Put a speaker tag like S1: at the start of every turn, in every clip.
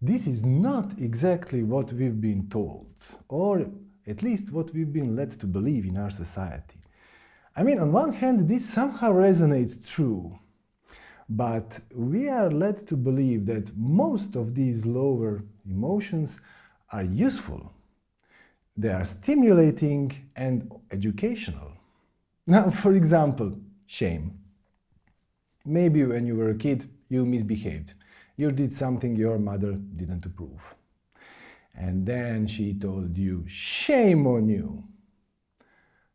S1: this is not exactly what we've been told, or at least what we've been led to believe in our society. I mean, on one hand, this somehow resonates true, but we are led to believe that most of these lower emotions are useful. They are stimulating and educational. Now, for example, shame. Maybe when you were a kid, you misbehaved. You did something your mother didn't approve. And then she told you, shame on you.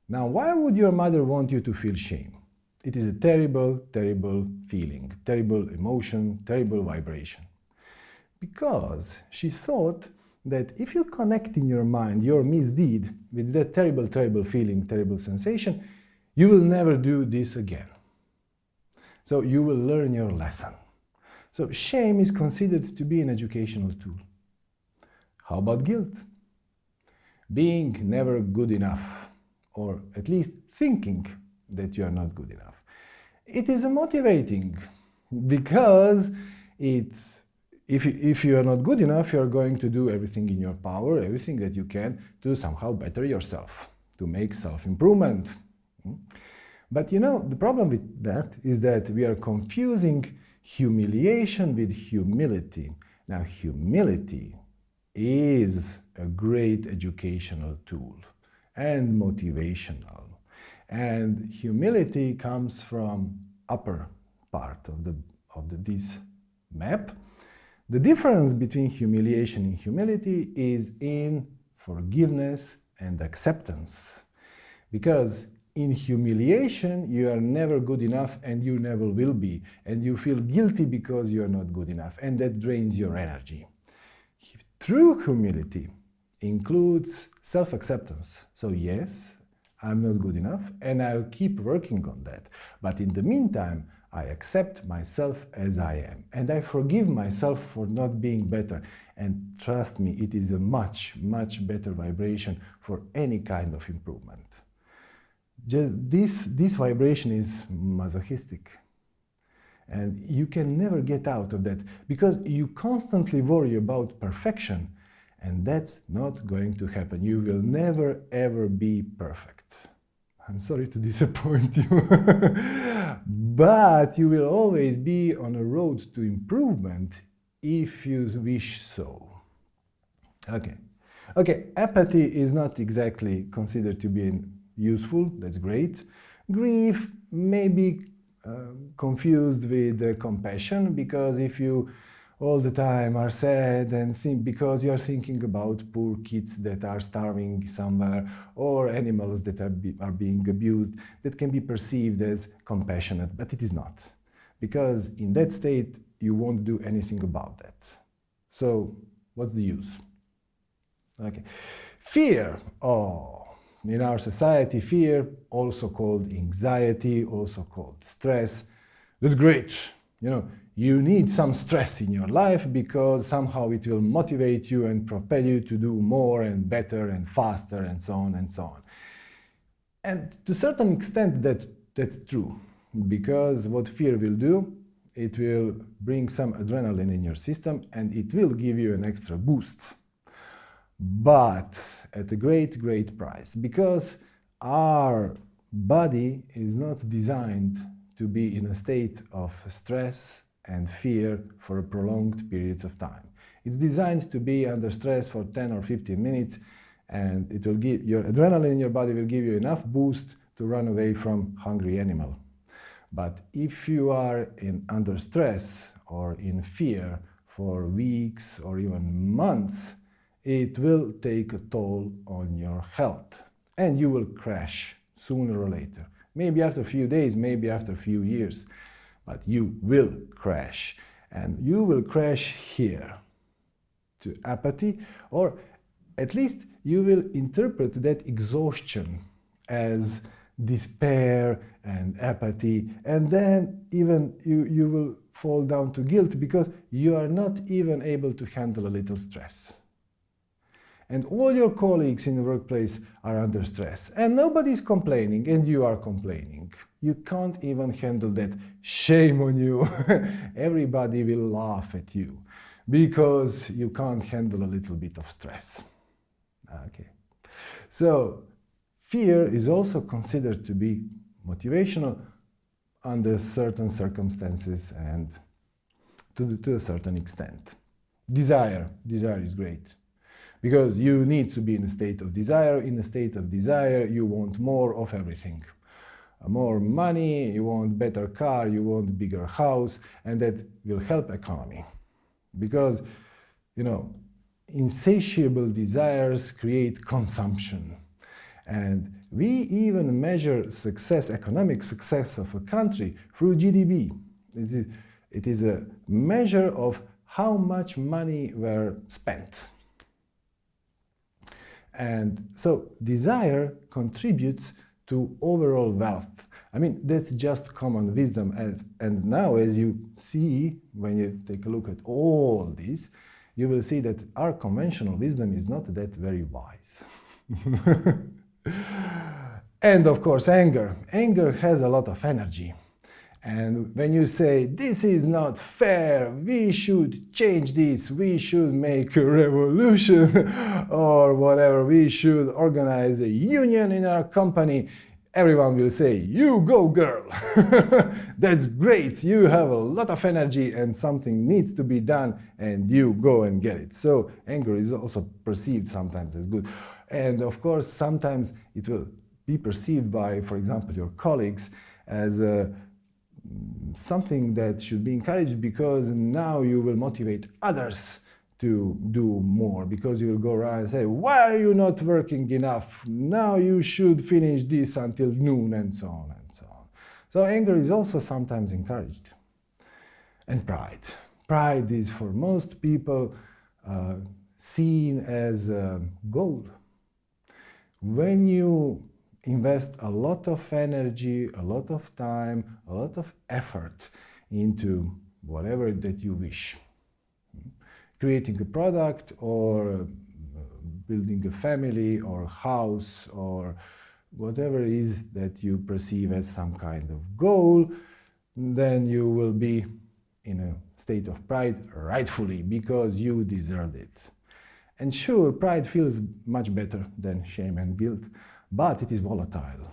S1: Now, why would your mother want you to feel shame? It is a terrible, terrible feeling, terrible emotion, terrible vibration. Because she thought that if you connect in your mind your misdeed with that terrible, terrible feeling, terrible sensation, you will never do this again. So you will learn your lesson. So shame is considered to be an educational tool. How about guilt? Being never good enough, or at least thinking that you are not good enough. It is motivating because it's if, if you are not good enough, you are going to do everything in your power, everything that you can to somehow better yourself, to make self-improvement. Hmm? But you know, the problem with that is that we are confusing humiliation with humility. Now, humility is a great educational tool and motivational. And humility comes from upper part of the of the, this map. The difference between humiliation and humility is in forgiveness and acceptance. Because in humiliation, you are never good enough and you never will be. And you feel guilty because you are not good enough. And that drains your energy. True humility includes self-acceptance. So yes, I'm not good enough and I'll keep working on that. But in the meantime, I accept myself as I am and I forgive myself for not being better. And trust me, it is a much, much better vibration for any kind of improvement. Just this, this vibration is masochistic. And you can never get out of that because you constantly worry about perfection and that's not going to happen. You will never ever be perfect. I'm sorry to disappoint you. but you will always be on a road to improvement if you wish so. Okay. Okay, apathy is not exactly considered to be useful, that's great. Grief may be uh, confused with uh, compassion because if you all the time are sad and think because you are thinking about poor kids that are starving somewhere or animals that are, be, are being abused that can be perceived as compassionate, but it is not. Because in that state, you won't do anything about that. So what's the use? Okay. Fear. Oh, in our society, fear, also called anxiety, also called stress. That's great. You know, you need some stress in your life because somehow it will motivate you and propel you to do more and better and faster and so on and so on. And to a certain extent that, that's true because what fear will do, it will bring some adrenaline in your system and it will give you an extra boost. But at a great, great price because our body is not designed to be in a state of stress and fear for prolonged periods of time. It's designed to be under stress for 10 or 15 minutes and it will give your adrenaline in your body will give you enough boost to run away from hungry animal. But if you are in under stress or in fear for weeks or even months, it will take a toll on your health and you will crash sooner or later. Maybe after a few days, maybe after a few years but you will crash. And you will crash here to apathy, or at least you will interpret that exhaustion as despair and apathy, and then even you, you will fall down to guilt because you are not even able to handle a little stress and all your colleagues in the workplace are under stress and nobody is complaining and you are complaining. You can't even handle that. Shame on you. Everybody will laugh at you. because you can't handle a little bit of stress. Okay. So fear is also considered to be motivational under certain circumstances and to, to a certain extent. Desire, desire is great because you need to be in a state of desire. In a state of desire, you want more of everything. More money, you want better car, you want bigger house, and that will help economy. Because, you know, insatiable desires create consumption. And we even measure success, economic success of a country through GDP. It is, it is a measure of how much money were spent. And so desire contributes to overall wealth. I mean, that's just common wisdom. As, and now, as you see, when you take a look at all this, you will see that our conventional wisdom is not that very wise. and of course, anger. Anger has a lot of energy. And when you say, this is not fair, we should change this, we should make a revolution, or whatever, we should organize a union in our company, everyone will say, you go girl, that's great, you have a lot of energy and something needs to be done and you go and get it. So anger is also perceived sometimes as good. And of course, sometimes it will be perceived by, for example, your colleagues as a something that should be encouraged because now you will motivate others to do more because you will go around and say, why are you not working enough? Now you should finish this until noon and so on and so on. So anger is also sometimes encouraged. And pride. Pride is for most people uh, seen as a goal. When you invest a lot of energy, a lot of time, a lot of effort into whatever that you wish. Creating a product or uh, building a family or house or whatever it is that you perceive as some kind of goal, then you will be in a state of pride rightfully because you deserved it. And sure, pride feels much better than shame and guilt, but it is volatile.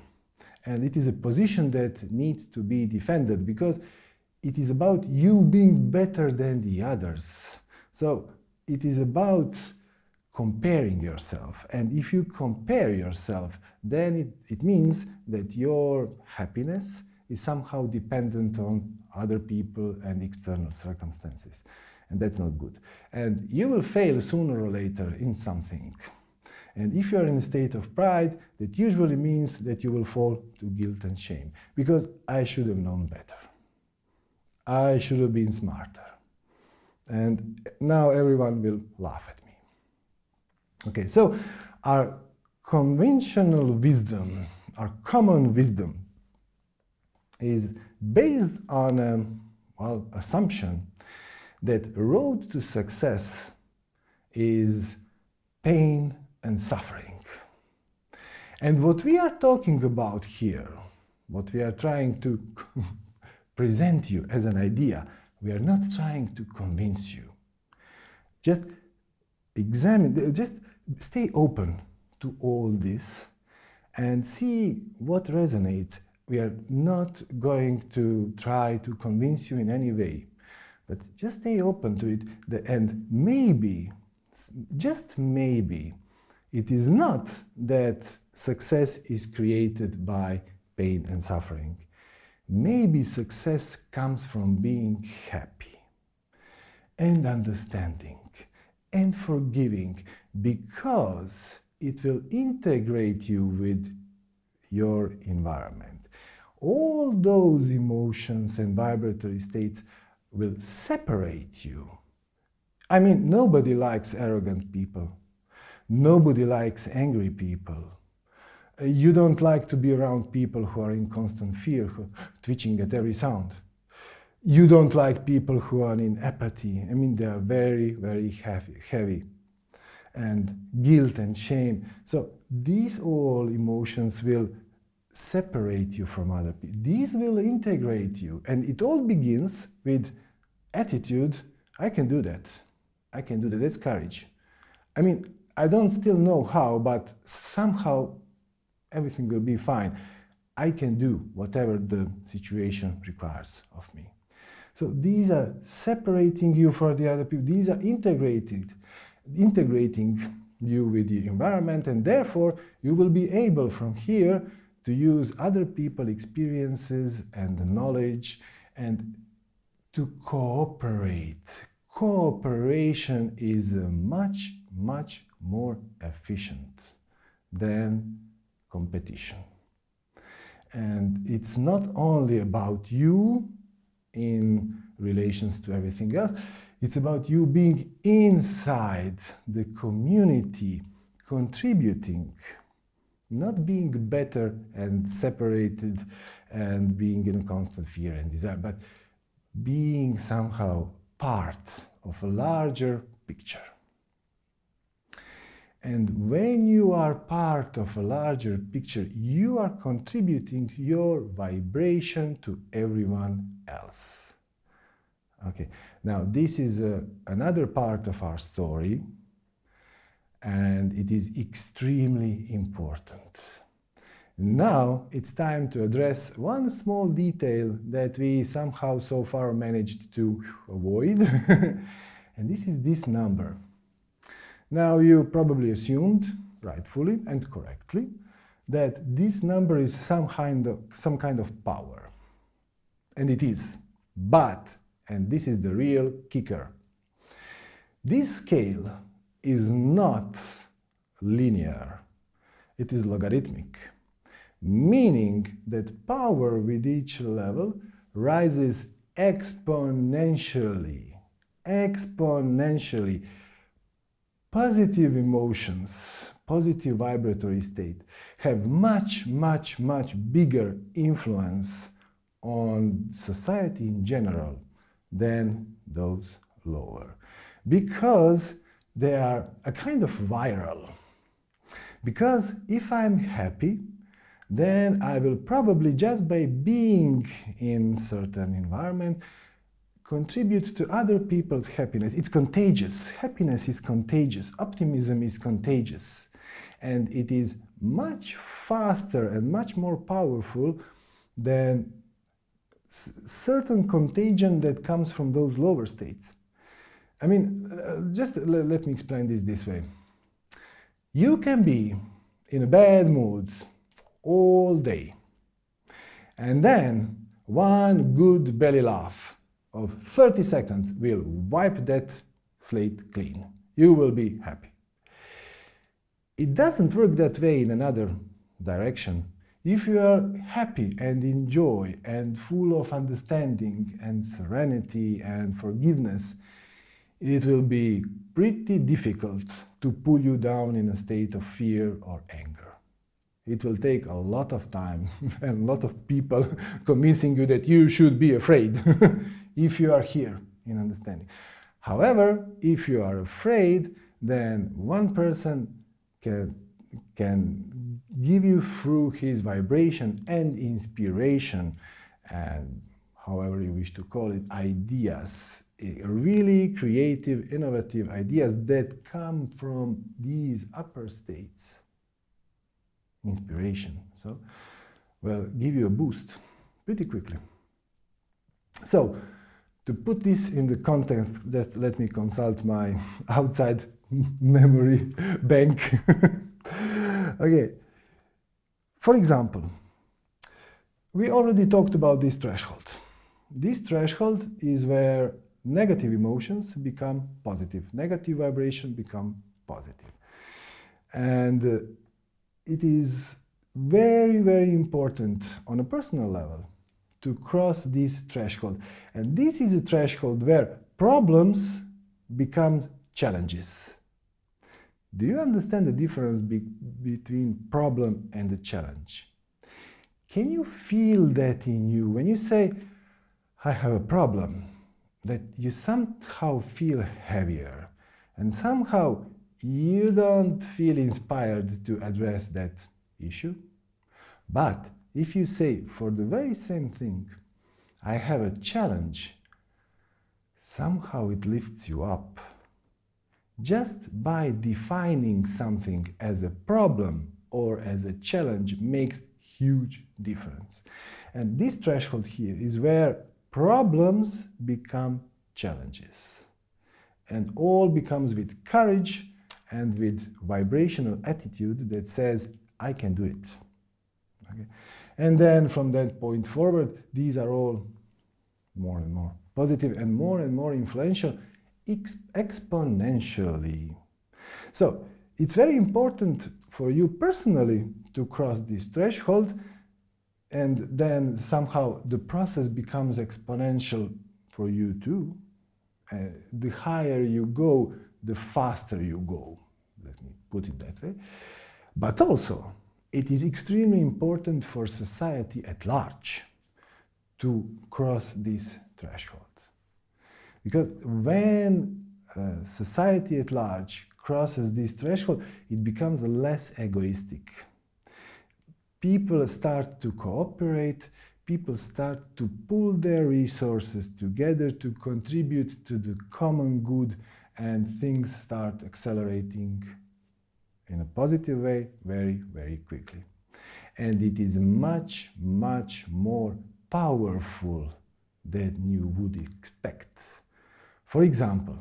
S1: And it is a position that needs to be defended because it is about you being better than the others. So it is about comparing yourself. And if you compare yourself, then it, it means that your happiness is somehow dependent on other people and external circumstances. And that's not good. And you will fail sooner or later in something. And if you are in a state of pride, that usually means that you will fall to guilt and shame. Because I should have known better. I should have been smarter. And now everyone will laugh at me. Okay, so our conventional wisdom, our common wisdom, is based on a well, assumption that road to success is pain and suffering. And what we are talking about here, what we are trying to present you as an idea, we are not trying to convince you. Just examine, just stay open to all this and see what resonates. We are not going to try to convince you in any way, but just stay open to it and maybe, just maybe, it is not that success is created by pain and suffering. Maybe success comes from being happy and understanding and forgiving because it will integrate you with your environment. All those emotions and vibratory states will separate you. I mean, nobody likes arrogant people. Nobody likes angry people. You don't like to be around people who are in constant fear, who twitching at every sound. You don't like people who are in apathy. I mean, they are very, very heavy, heavy. And guilt and shame. So these all emotions will separate you from other people. These will integrate you. And it all begins with attitude, I can do that. I can do that. That's courage. I mean, I don't still know how, but somehow everything will be fine. I can do whatever the situation requires of me. So these are separating you from the other people. These are integrated, integrating you with the environment and therefore you will be able from here to use other people experiences and knowledge and to cooperate. Cooperation is much, much more efficient than competition. And it's not only about you in relations to everything else, it's about you being inside the community, contributing, not being better and separated and being in a constant fear and desire, but being somehow part of a larger picture. And when you are part of a larger picture, you are contributing your vibration to everyone else. Okay, now this is uh, another part of our story and it is extremely important. Now it's time to address one small detail that we somehow so far managed to avoid and this is this number. Now you probably assumed, rightfully and correctly, that this number is some kind of, some kind of power. And it is. But and this is the real kicker. This scale is not linear, it is logarithmic, meaning that power with each level rises exponentially, exponentially. Positive emotions, positive vibratory state have much, much, much bigger influence on society in general than those lower because they are a kind of viral. Because if I'm happy, then I will probably just by being in certain environment contribute to other people's happiness. It's contagious. Happiness is contagious. Optimism is contagious. And it is much faster and much more powerful than certain contagion that comes from those lower states. I mean, uh, just let me explain this this way. You can be in a bad mood all day, and then one good belly laugh of 30 seconds will wipe that slate clean. You will be happy. It doesn't work that way in another direction. If you are happy and enjoy and full of understanding and serenity and forgiveness, it will be pretty difficult to pull you down in a state of fear or anger. It will take a lot of time and a lot of people convincing you that you should be afraid if you are here in understanding. However, if you are afraid, then one person can, can give you through his vibration and inspiration and however you wish to call it, ideas, eh, really creative, innovative ideas that come from these upper states. Inspiration. So, well, give you a boost pretty quickly. So, to put this in the context, just let me consult my outside memory bank. okay, for example, we already talked about this threshold. This threshold is where negative emotions become positive, negative vibration become positive. And uh, it is very, very important on a personal level to cross this threshold. And this is a threshold where problems become challenges. Do you understand the difference be between problem and challenge? Can you feel that in you when you say, I have a problem, that you somehow feel heavier and somehow you don't feel inspired to address that issue? But if you say for the very same thing, I have a challenge, somehow it lifts you up just by defining something as a problem or as a challenge makes huge difference. And this threshold here is where problems become challenges. And all becomes with courage and with vibrational attitude that says, I can do it. Okay? And then from that point forward, these are all more and more positive and more and more influential ex exponentially. So it's very important for you personally to cross this threshold and then somehow the process becomes exponential for you too. Uh, the higher you go, the faster you go. Let me put it that way. But also, it is extremely important for society at large to cross this threshold. Because when uh, society at large crosses this threshold, it becomes less egoistic. People start to cooperate, people start to pull their resources together to contribute to the common good and things start accelerating in a positive way very, very quickly. And it is much, much more powerful than you would expect. For example,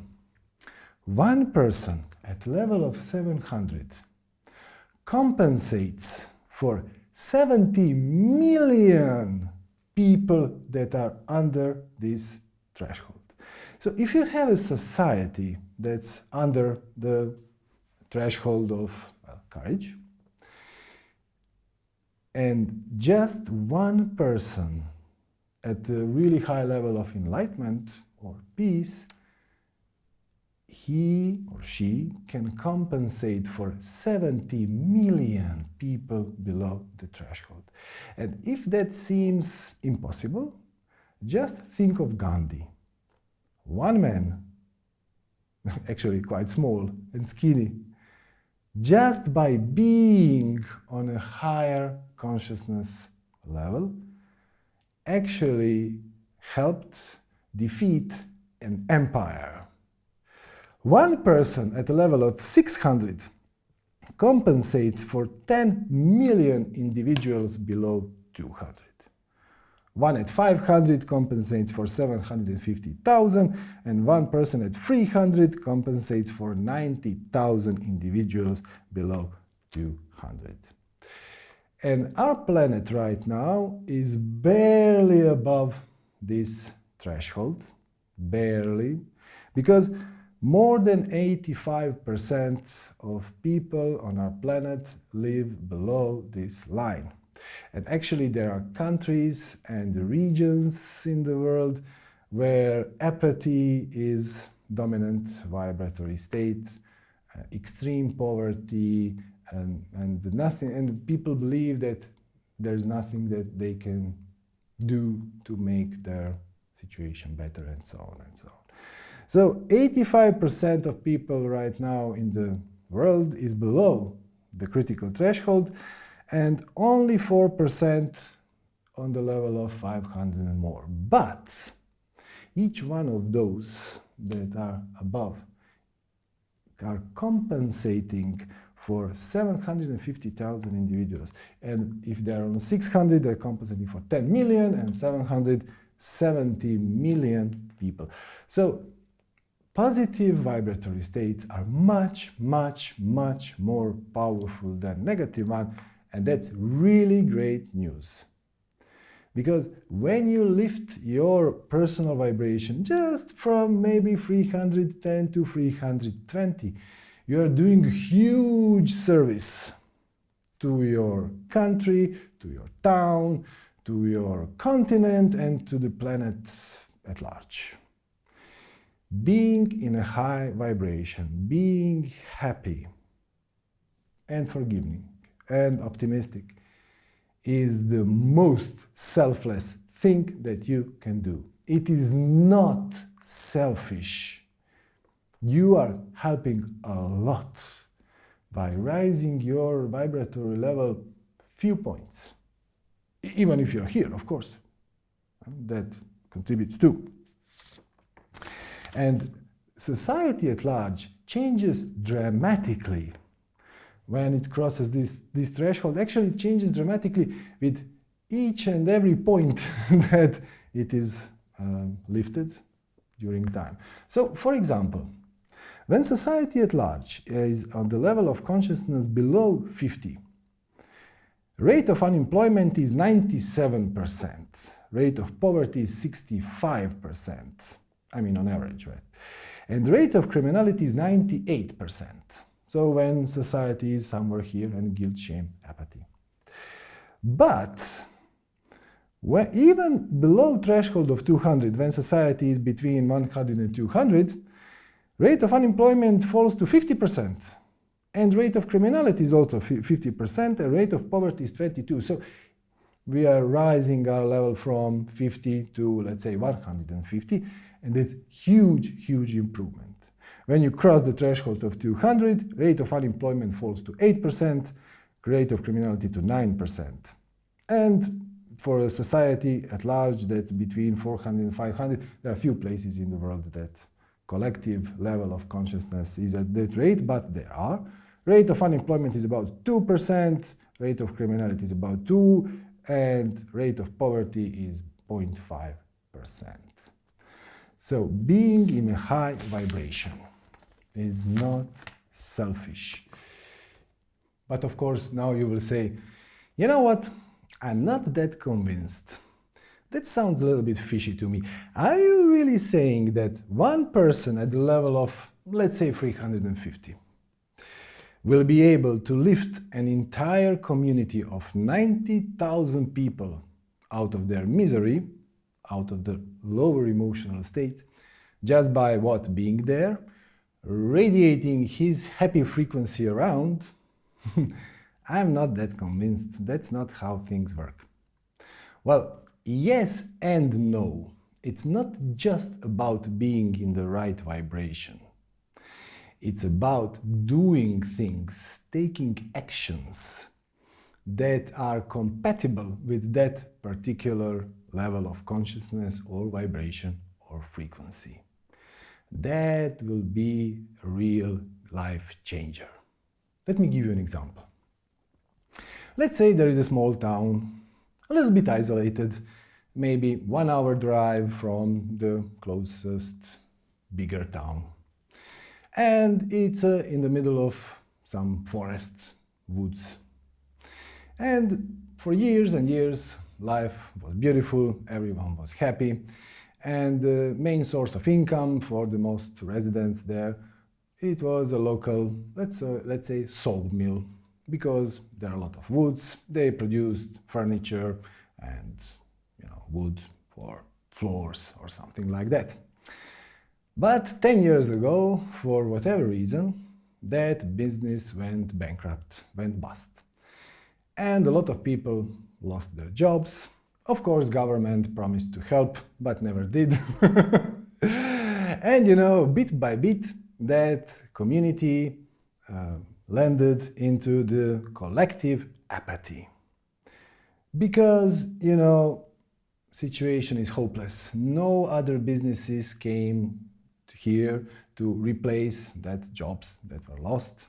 S1: one person at level of 700 compensates for 70 million people that are under this threshold. So if you have a society that's under the threshold of well, courage, and just one person at a really high level of enlightenment or peace, he or she can compensate for 70 million people below the threshold. And if that seems impossible, just think of Gandhi. One man, actually quite small and skinny, just by being on a higher consciousness level, actually helped defeat an empire. One person at a level of 600 compensates for 10 million individuals below 200. One at 500 compensates for 750,000 and one person at 300 compensates for 90,000 individuals below 200. And our planet right now is barely above this threshold, barely, because more than 85% of people on our planet live below this line. And actually there are countries and regions in the world where apathy is dominant vibratory state, uh, extreme poverty, and, and nothing, and people believe that there's nothing that they can do to make their situation better and so on and so on. So 85% of people right now in the world is below the critical threshold and only 4% on the level of 500 and more. But each one of those that are above are compensating for 750,000 individuals. And if they're on 600, they're compensating for 10 million and 770 million people. So positive vibratory states are much, much, much more powerful than negative one. And that's really great news. Because when you lift your personal vibration just from maybe 310 to 320, you are doing huge service to your country, to your town, to your continent and to the planet at large. Being in a high vibration, being happy and forgiving and optimistic is the most selfless thing that you can do. It is not selfish. You are helping a lot by raising your vibratory level few points. Even if you're here, of course. That contributes too. And society at large changes dramatically when it crosses this, this threshold. Actually, it changes dramatically with each and every point that it is um, lifted during time. So, for example, when society at large is on the level of consciousness below 50, rate of unemployment is 97%, rate of poverty is 65%, I mean on average, right? And rate of criminality is 98%. So when society is somewhere here and guilt, shame, apathy. But when, even below threshold of 200, when society is between 100 and 200, rate of unemployment falls to 50%. And rate of criminality is also 50%, and rate of poverty is 22. So we are rising our level from 50 to, let's say, 150, and it's huge, huge improvement. When you cross the threshold of 200, rate of unemployment falls to 8%, rate of criminality to 9%. And for a society at large that's between 400 and 500, there are few places in the world that collective level of consciousness is at that rate, but there are. Rate of unemployment is about 2%, rate of criminality is about 2 and rate of poverty is 0.5%. So being in a high vibration is not selfish. But of course, now you will say, you know what? I'm not that convinced. That sounds a little bit fishy to me. Are you really saying that one person at the level of, let's say, 350 will be able to lift an entire community of 90,000 people out of their misery, out of the lower emotional state, just by what? Being there, radiating his happy frequency around? I'm not that convinced. That's not how things work. Well, yes and no. It's not just about being in the right vibration. It's about doing things, taking actions that are compatible with that particular level of consciousness or vibration or frequency. That will be a real life changer. Let me give you an example. Let's say there is a small town, a little bit isolated, maybe one hour drive from the closest bigger town. And it's uh, in the middle of some forest, woods. And for years and years, life was beautiful, everyone was happy, and the main source of income for the most residents there, it was a local, let's, uh, let's say, sawmill because there are a lot of woods. They produced furniture and you know, wood for floors or something like that. But 10 years ago, for whatever reason, that business went bankrupt, went bust. And a lot of people lost their jobs. Of course, government promised to help, but never did. and you know, bit by bit, that community uh, landed into the collective apathy. Because, you know, situation is hopeless. No other businesses came here to replace that jobs that were lost.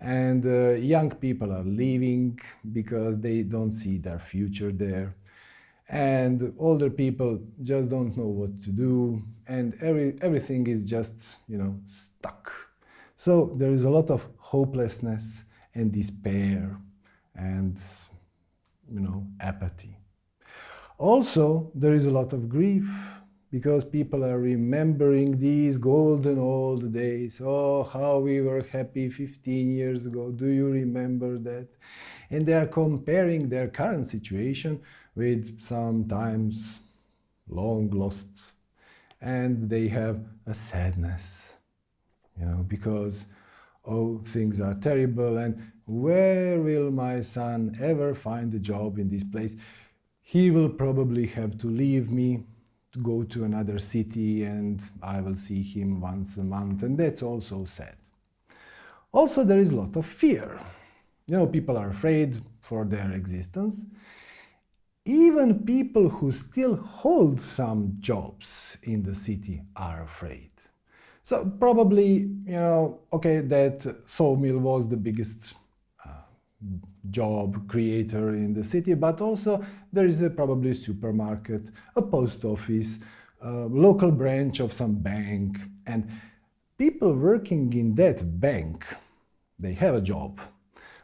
S1: And uh, young people are leaving because they don't see their future there. And older people just don't know what to do. And every, everything is just, you know, stuck. So there is a lot of hopelessness and despair and, you know, apathy. Also, there is a lot of grief because people are remembering these golden old days. Oh, how we were happy 15 years ago. Do you remember that? And they are comparing their current situation with sometimes long lost. And they have a sadness you know, because, oh, things are terrible and where will my son ever find a job in this place? He will probably have to leave me to go to another city and I will see him once a month and that's also sad. Also, there is a lot of fear. You know, people are afraid for their existence. Even people who still hold some jobs in the city are afraid. So probably, you know, okay, that sawmill was the biggest uh, job creator in the city, but also there is a probably supermarket, a post office, a local branch of some bank, and people working in that bank, they have a job,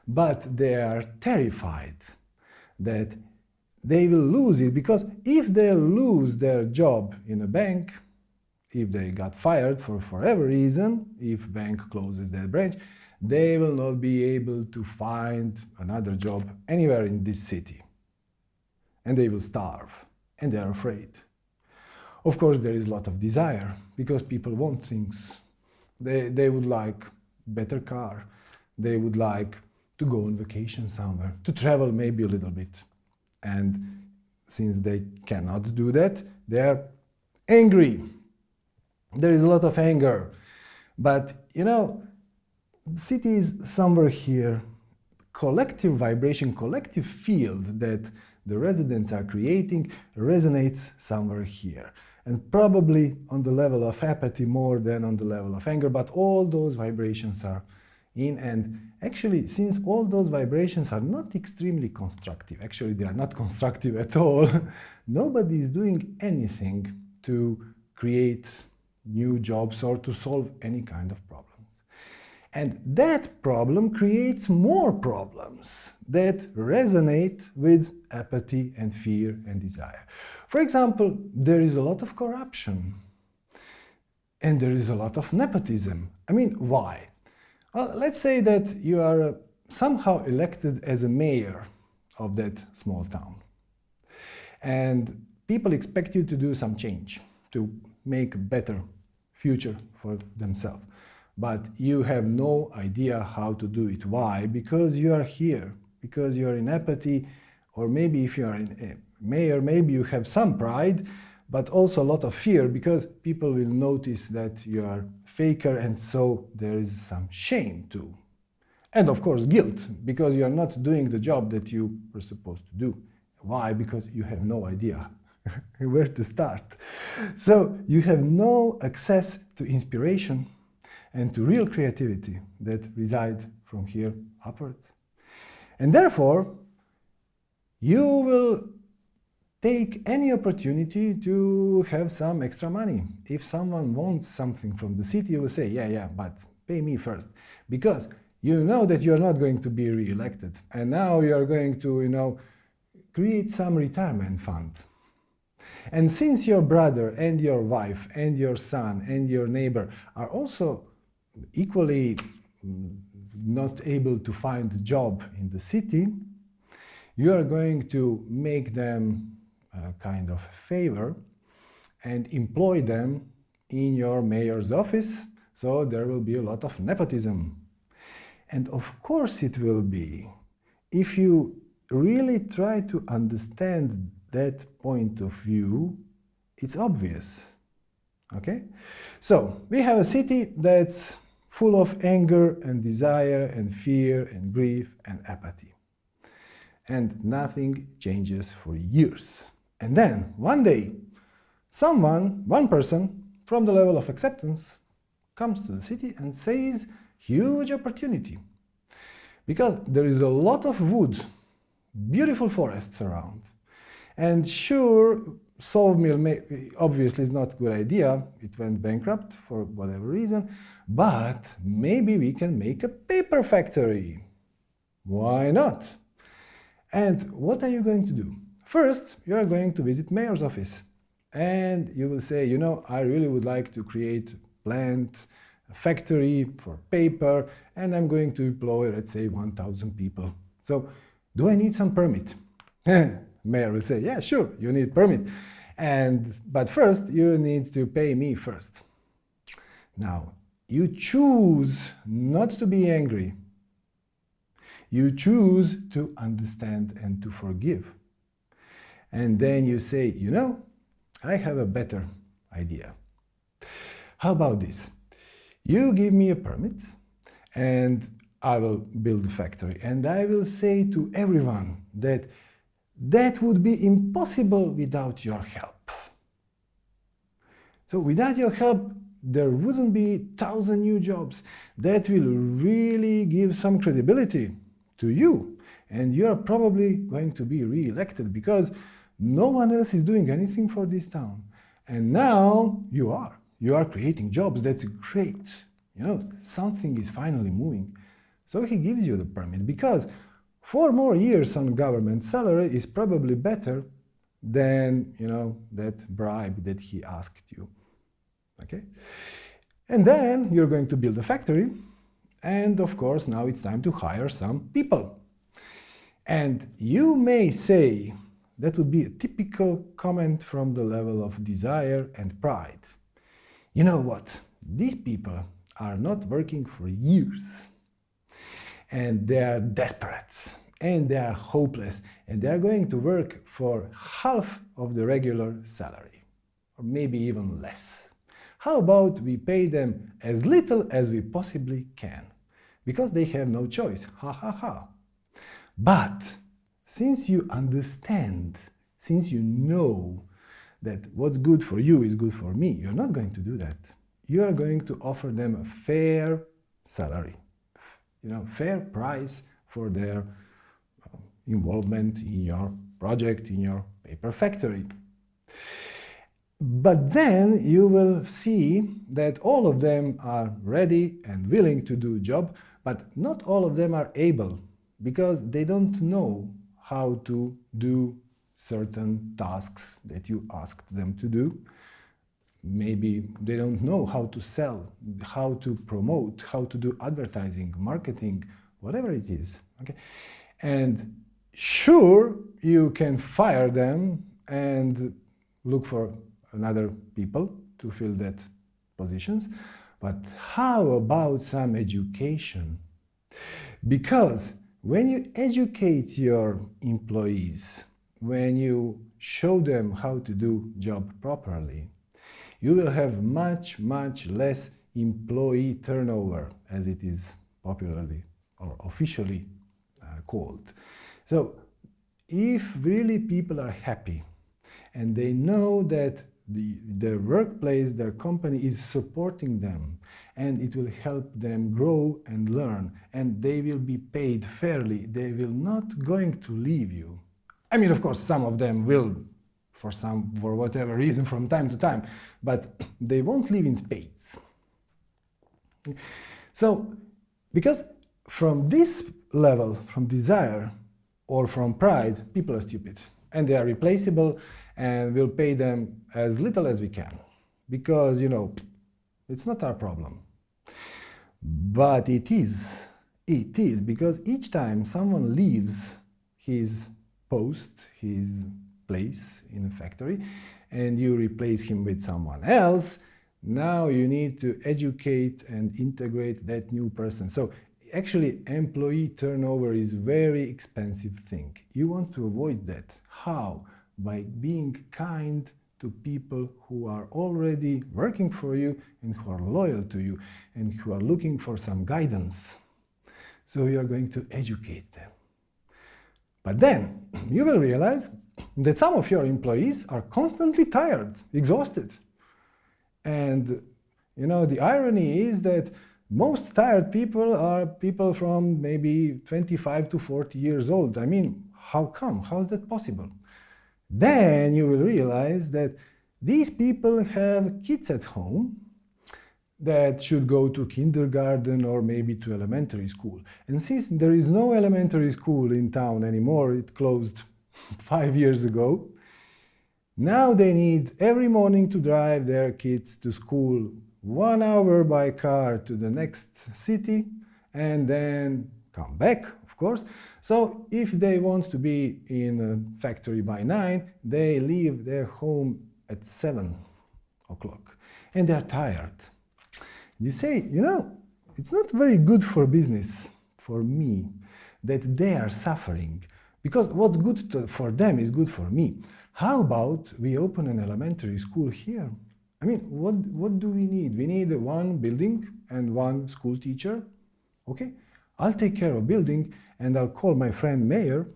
S1: but they are terrified that they will lose it because if they lose their job in a bank, if they got fired for whatever reason, if bank closes their branch, they will not be able to find another job anywhere in this city. And they will starve, and they are afraid. Of course, there is a lot of desire, because people want things. They, they would like better car, they would like to go on vacation somewhere, to travel maybe a little bit. And since they cannot do that, they are angry. There is a lot of anger. But, you know, the city is somewhere here. Collective vibration, collective field that the residents are creating resonates somewhere here. And probably on the level of apathy more than on the level of anger, but all those vibrations are in and actually since all those vibrations are not extremely constructive actually they are not constructive at all nobody is doing anything to create new jobs or to solve any kind of problem and that problem creates more problems that resonate with apathy and fear and desire. For example, there is a lot of corruption and there is a lot of nepotism. I mean, why? Well, let's say that you are uh, somehow elected as a mayor of that small town. And people expect you to do some change, to make a better future for themselves. But you have no idea how to do it. Why? Because you are here, because you are in apathy, or maybe if you are a uh, mayor, maybe you have some pride, but also a lot of fear because people will notice that you are faker and so there is some shame too. And of course guilt because you are not doing the job that you were supposed to do. Why? Because you have no idea where to start. So you have no access to inspiration and to real creativity that reside from here upwards. And therefore, you will take any opportunity to have some extra money. If someone wants something from the city, you will say, yeah, yeah, but pay me first. Because you know that you're not going to be re-elected. And now you're going to, you know, create some retirement fund. And since your brother and your wife and your son and your neighbor are also equally mm, not able to find a job in the city, you are going to make them Uh, kind of favor and employ them in your mayor's office, so there will be a lot of nepotism. And of course it will be. If you really try to understand that point of view, it's obvious. Okay? So, we have a city that's full of anger and desire and fear and grief and apathy. And nothing changes for years. And then, one day, someone, one person, from the level of acceptance, comes to the city and says, huge opportunity. Because there is a lot of wood, beautiful forests around. And sure, sawmill obviously is not a good idea, it went bankrupt for whatever reason, but maybe we can make a paper factory. Why not? And what are you going to do? First, you are going to visit mayor's office and you will say, you know, I really would like to create a plant, a factory for paper, and I'm going to employ, let's say, 1,000 people. So, do I need some permit? Mayor will say, yeah, sure, you need permit. And, but first, you need to pay me first. Now, you choose not to be angry. You choose to understand and to forgive and then you say, you know, I have a better idea. How about this? You give me a permit and I will build a factory and I will say to everyone that that would be impossible without your help. So without your help, there wouldn't be thousand new jobs. That will really give some credibility to you. And you are probably going to be re-elected because no one else is doing anything for this town. And now you are. You are creating jobs. That's great. You know, something is finally moving. So he gives you the permit because four more years on government salary is probably better than, you know, that bribe that he asked you. Okay? And then you're going to build a factory. And of course, now it's time to hire some people. And you may say, that would be a typical comment from the level of desire and pride. You know what? These people are not working for years. And they are desperate. And they are hopeless. And they are going to work for half of the regular salary. Or maybe even less. How about we pay them as little as we possibly can? Because they have no choice. Ha ha ha. But since you understand, since you know that what's good for you is good for me, you're not going to do that. You are going to offer them a fair salary, you know, fair price for their uh, involvement in your project, in your paper factory. But then you will see that all of them are ready and willing to do a job, but not all of them are able because they don't know how to do certain tasks that you asked them to do. Maybe they don't know how to sell, how to promote, how to do advertising, marketing, whatever it is. Okay? And sure, you can fire them and look for another people to fill that positions. But how about some education? Because when you educate your employees, when you show them how to do job properly, you will have much, much less employee turnover, as it is popularly or officially uh, called. So if really people are happy and they know that the, their workplace, their company is supporting them and it will help them grow and learn and they will be paid fairly. They will not going to leave you. I mean, of course, some of them will for some, for whatever reason from time to time, but they won't live in spades. So, because from this level, from desire or from pride, people are stupid and they are replaceable and we'll pay them as little as we can because, you know, it's not our problem. But it is, it is, because each time someone leaves his post, his place in a factory, and you replace him with someone else, now you need to educate and integrate that new person. So actually employee turnover is a very expensive thing. You want to avoid that. How? By being kind to people who are already working for you and who are loyal to you and who are looking for some guidance. So you are going to educate them. But then you will realize that some of your employees are constantly tired, exhausted. And you know, the irony is that most tired people are people from maybe 25 to 40 years old. I mean, how come? How is that possible? Then you will realize that these people have kids at home that should go to kindergarten or maybe to elementary school. And since there is no elementary school in town anymore, it closed five years ago, now they need every morning to drive their kids to school one hour by car to the next city and then come back, of course. So if they want to be in a factory by 9, they leave their home at 7 o'clock and they're tired. You say, you know, it's not very good for business, for me, that they are suffering because what's good to, for them is good for me. How about we open an elementary school here? I mean, what, what do we need? We need one building and one school teacher. Okay, I'll take care of building and I'll call my friend Mayor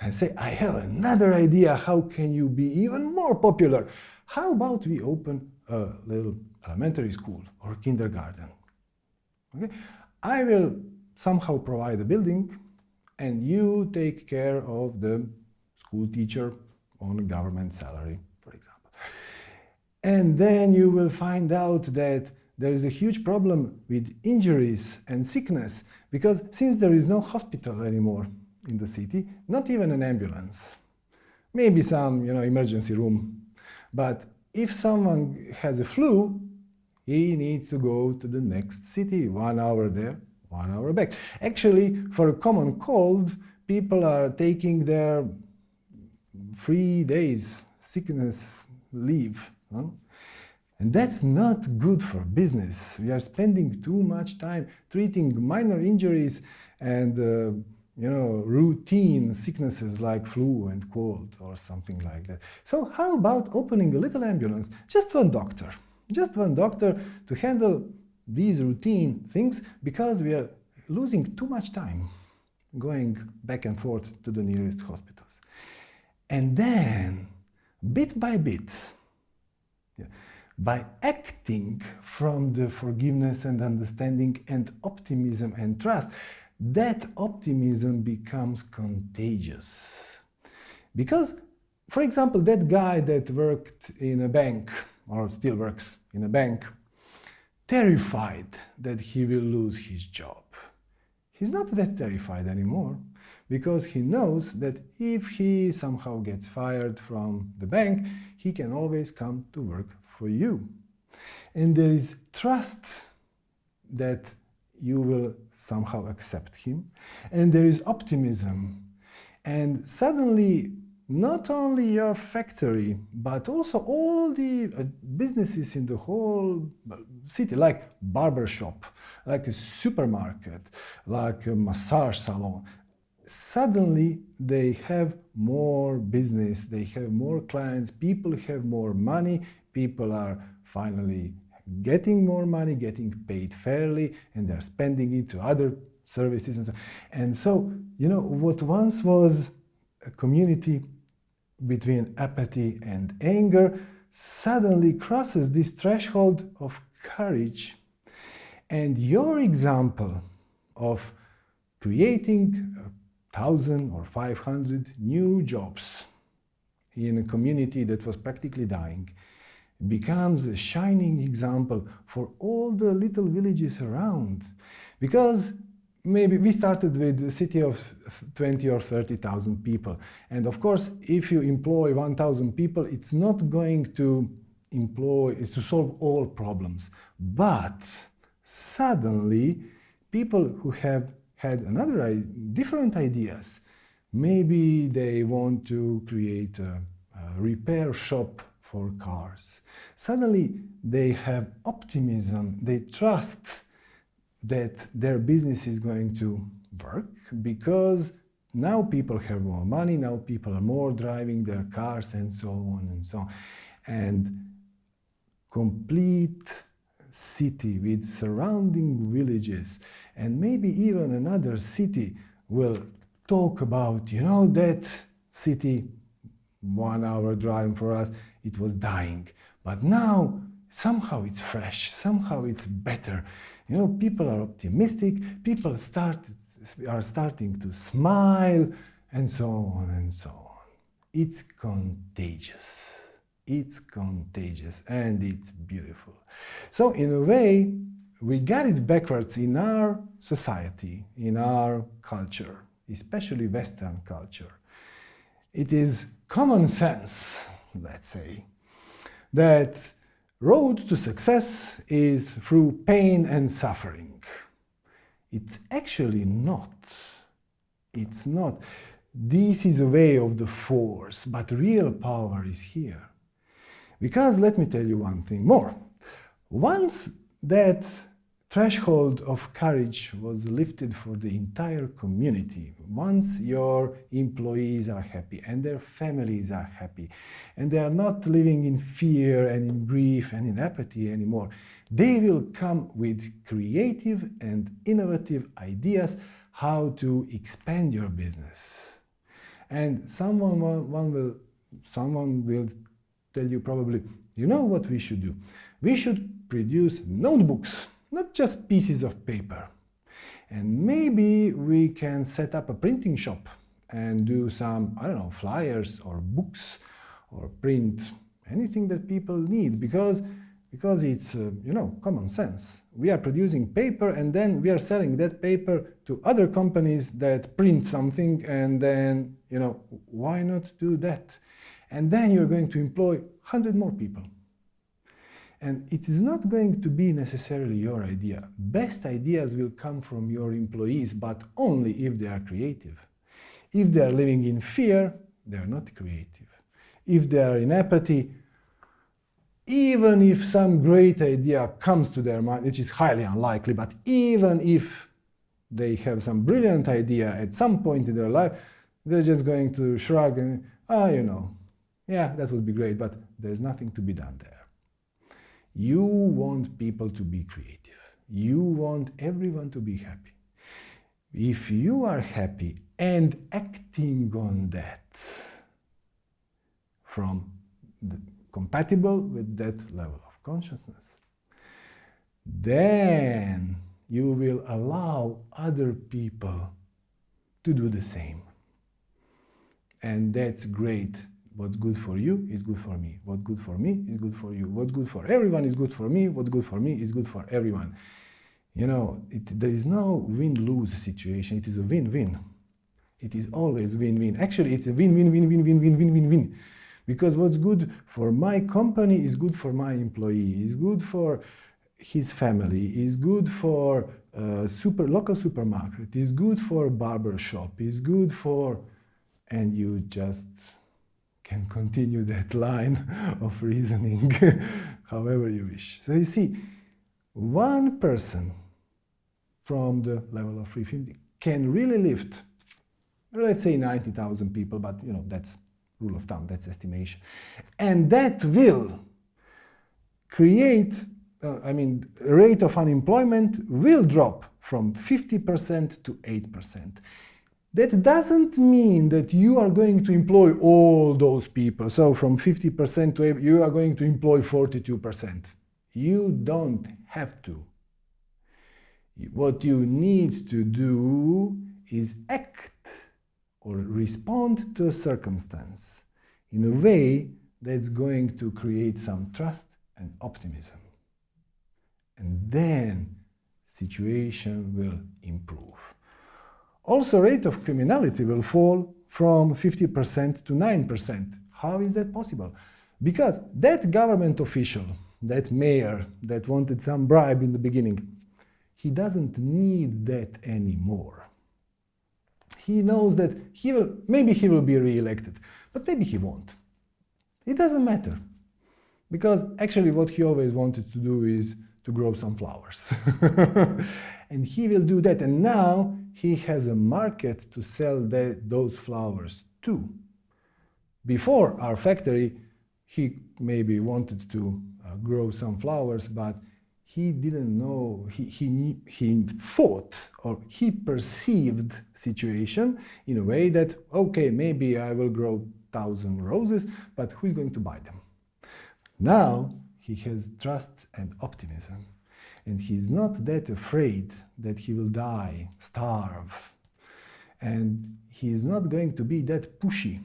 S1: and say, I have another idea. How can you be even more popular? How about we open a little elementary school or kindergarten. Okay? I will somehow provide a building and you take care of the school teacher on government salary, for example. And then you will find out that there is a huge problem with injuries and sickness because since there is no hospital anymore in the city, not even an ambulance, maybe some you know, emergency room, but if someone has a flu, he needs to go to the next city, one hour there, one hour back. Actually, for a common cold, people are taking their three days sickness leave. Huh? And that's not good for business. We are spending too much time treating minor injuries and uh, you know, routine sicknesses like flu and cold or something like that. So how about opening a little ambulance? Just one doctor. Just one doctor to handle these routine things because we are losing too much time going back and forth to the nearest hospitals. And then, bit by bit, yeah, by acting from the forgiveness and understanding and optimism and trust, that optimism becomes contagious. Because, for example, that guy that worked in a bank, or still works in a bank, terrified that he will lose his job. He's not that terrified anymore because he knows that if he somehow gets fired from the bank, he can always come to work for you. And there is trust that you will somehow accept him. And there is optimism. And suddenly, not only your factory, but also all the uh, businesses in the whole uh, city, like barber shop, like a supermarket, like a massage salon, suddenly they have more business, they have more clients, people have more money, people are finally getting more money, getting paid fairly, and they're spending it to other services and so And so, you know, what once was a community between apathy and anger suddenly crosses this threshold of courage. And your example of creating a thousand or 500 new jobs in a community that was practically dying becomes a shining example for all the little villages around. Because maybe we started with a city of 20 or 30,000 people. And of course, if you employ 1,000 people, it's not going to employ, to solve all problems. But suddenly, people who have had another, different ideas, maybe they want to create a, a repair shop for cars. Suddenly they have optimism, they trust that their business is going to work because now people have more money, now people are more driving their cars and so on and so on. And complete city with surrounding villages and maybe even another city will talk about, you know, that city one hour drive for us it was dying. But now, somehow it's fresh, somehow it's better. You know, people are optimistic, people start, are starting to smile, and so on and so on. It's contagious. It's contagious and it's beautiful. So in a way, we got it backwards in our society, in our culture, especially Western culture. It is common sense let's say, that road to success is through pain and suffering. It's actually not. It's not. This is a way of the force, but real power is here. Because let me tell you one thing more. Once that threshold of courage was lifted for the entire community. Once your employees are happy and their families are happy and they are not living in fear and in grief and in apathy anymore, they will come with creative and innovative ideas how to expand your business. And someone, one will, someone will tell you probably, you know what we should do? We should produce notebooks, not just pieces of paper. And maybe we can set up a printing shop and do some, I don't know, flyers or books or print anything that people need because because it's, uh, you know, common sense. We are producing paper and then we are selling that paper to other companies that print something and then, you know, why not do that? And then you're going to employ 100 more people. And it is not going to be necessarily your idea. Best ideas will come from your employees, but only if they are creative. If they are living in fear, they are not creative. If they are in apathy, even if some great idea comes to their mind, which is highly unlikely, but even if they have some brilliant idea at some point in their life, they're just going to shrug and, ah, you know, yeah, that would be great, but there's nothing to be done there. You want people to be creative. You want everyone to be happy. If you are happy and acting on that from the compatible with that level of consciousness, then you will allow other people to do the same. And that's great. What's good for you is good for me. What's good for me is good for you. What's good for everyone is good for me. What's good for me is good for everyone. You know, it, there is no win-lose situation. It is a win-win. It is always win-win. Actually, it's a win-win-win-win-win-win-win-win. Win. Because what's good for my company is good for my employee, is good for his family, is good for a super local supermarket, is good for barber shop, is good for, and you just can continue that line of reasoning however you wish. So you see, one person from the level of free thinking can really lift, let's say 90,000 people, but you know, that's rule of thumb, that's estimation. And that will create, uh, I mean, rate of unemployment will drop from 50% to 8%. That doesn't mean that you are going to employ all those people. So from 50% to 8, you are going to employ 42%. You don't have to. What you need to do is act or respond to a circumstance in a way that's going to create some trust and optimism. And then situation will improve. Also, rate of criminality will fall from 50% to 9%. How is that possible? Because that government official, that mayor that wanted some bribe in the beginning, he doesn't need that anymore he knows that he will, maybe he will be re-elected, but maybe he won't. It doesn't matter. Because actually what he always wanted to do is to grow some flowers. and he will do that. And now he has a market to sell that, those flowers to. Before our factory, he maybe wanted to uh, grow some flowers, but he didn't know, he, he, he thought or he perceived situation in a way that, okay, maybe I will grow thousand roses, but who is going to buy them? Now he has trust and optimism and he's not that afraid that he will die, starve. And he is not going to be that pushy.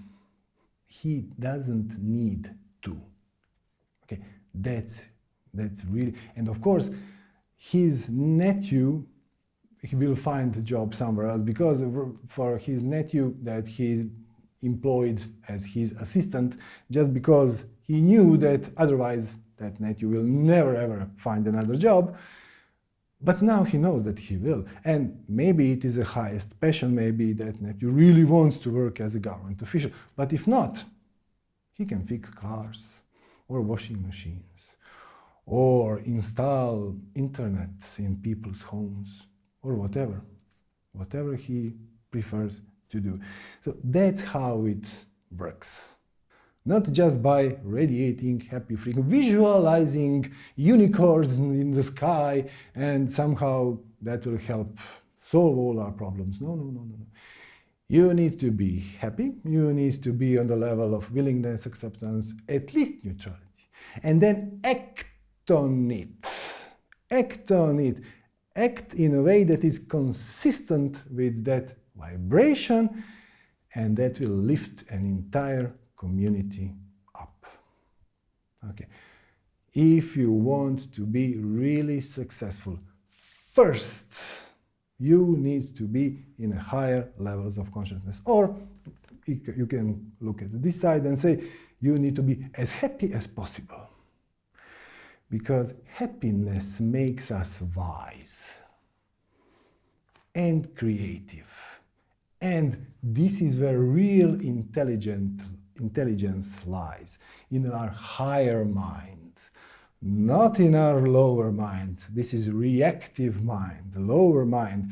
S1: He doesn't need to. Okay, that's that's really, and of course, his nephew, he will find a job somewhere else because for his nephew that he employed as his assistant, just because he knew that otherwise that nephew will never ever find another job. But now he knows that he will. And maybe it is a highest passion, maybe that nephew really wants to work as a government official. But if not, he can fix cars or washing machines or install internet in people's homes or whatever, whatever he prefers to do. So that's how it works. Not just by radiating happy freedom, visualizing unicorns in the sky and somehow that will help solve all our problems. No, no, no, no, no. You need to be happy, you need to be on the level of willingness, acceptance, at least neutrality. And then act on it. act on it, act in a way that is consistent with that vibration and that will lift an entire community up. Okay. If you want to be really successful, first you need to be in higher levels of consciousness. Or you can look at this side and say you need to be as happy as possible. Because happiness makes us wise and creative. And this is where real intelligent, intelligence lies, in our higher mind, not in our lower mind. This is reactive mind, lower mind.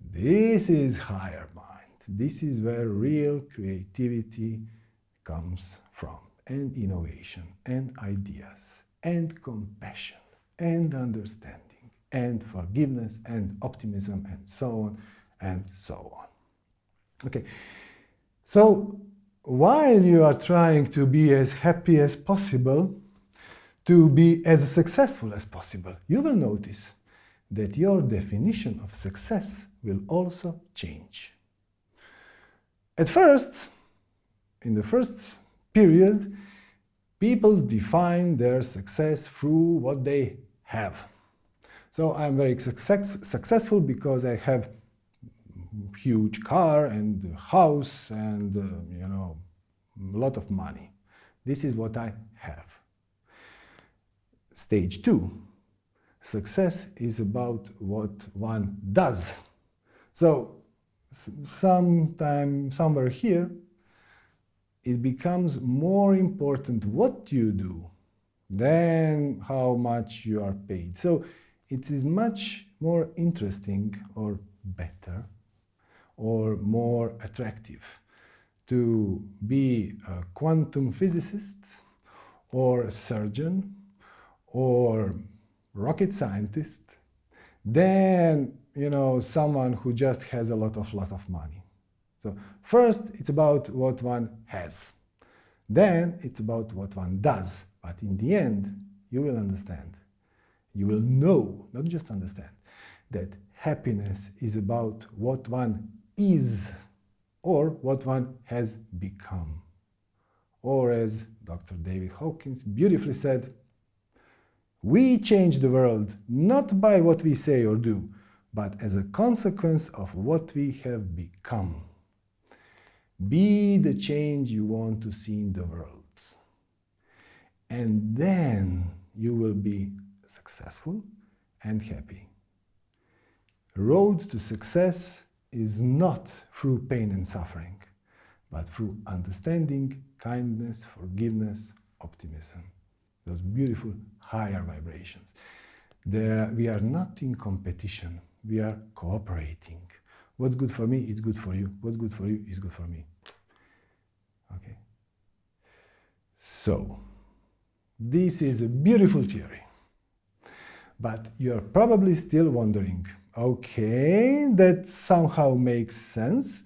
S1: This is higher mind. This is where real creativity comes from, and innovation, and ideas, and compassion, and understanding, and forgiveness, and optimism, and so on, and so on. Okay, so while you are trying to be as happy as possible, to be as successful as possible, you will notice that your definition of success will also change. At first, in the first period, people define their success through what they have. So I'm very success successful because I have huge car and house and, uh, you know, a lot of money. This is what I have. Stage two, success is about what one does. So sometime, somewhere here, it becomes more important what you do than how much you are paid. So it is much more interesting or better or more attractive to be a quantum physicist or a surgeon or rocket scientist than you know someone who just has a lot of lot of money. So first it's about what one has. Then it's about what one does. But in the end, you will understand. You will know, not just understand, that happiness is about what one is or what one has become. Or as Dr. David Hawkins beautifully said, we change the world not by what we say or do, but as a consequence of what we have become. Be the change you want to see in the world. And then you will be successful and happy. Road to success is not through pain and suffering, but through understanding, kindness, forgiveness, optimism. Those beautiful higher vibrations. There, we are not in competition, we are cooperating. What's good for me is good for you. What's good for you is good for me. Okay. So, this is a beautiful theory. But you're probably still wondering, okay, that somehow makes sense,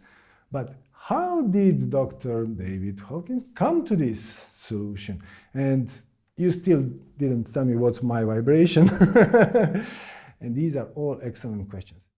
S1: but how did Dr. David Hawkins come to this solution? And you still didn't tell me what's my vibration. and these are all excellent questions.